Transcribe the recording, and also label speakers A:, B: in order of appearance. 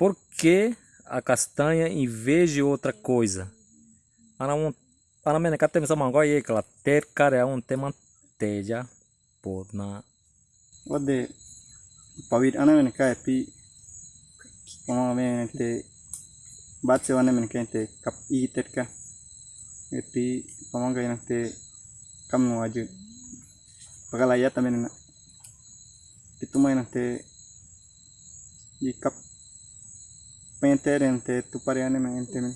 A: Por que a castanha em vez de outra coisa? Para para temos uma coisa que ela ter cara é um tema teja por na.
B: Ode pawit ana men kai pi kama men te bat se wana men kai te kap i tet ka pi pamang kai te kam no aju pagala ya tamen na. Itu main te i kap me meter entre tu pareja, entre mí.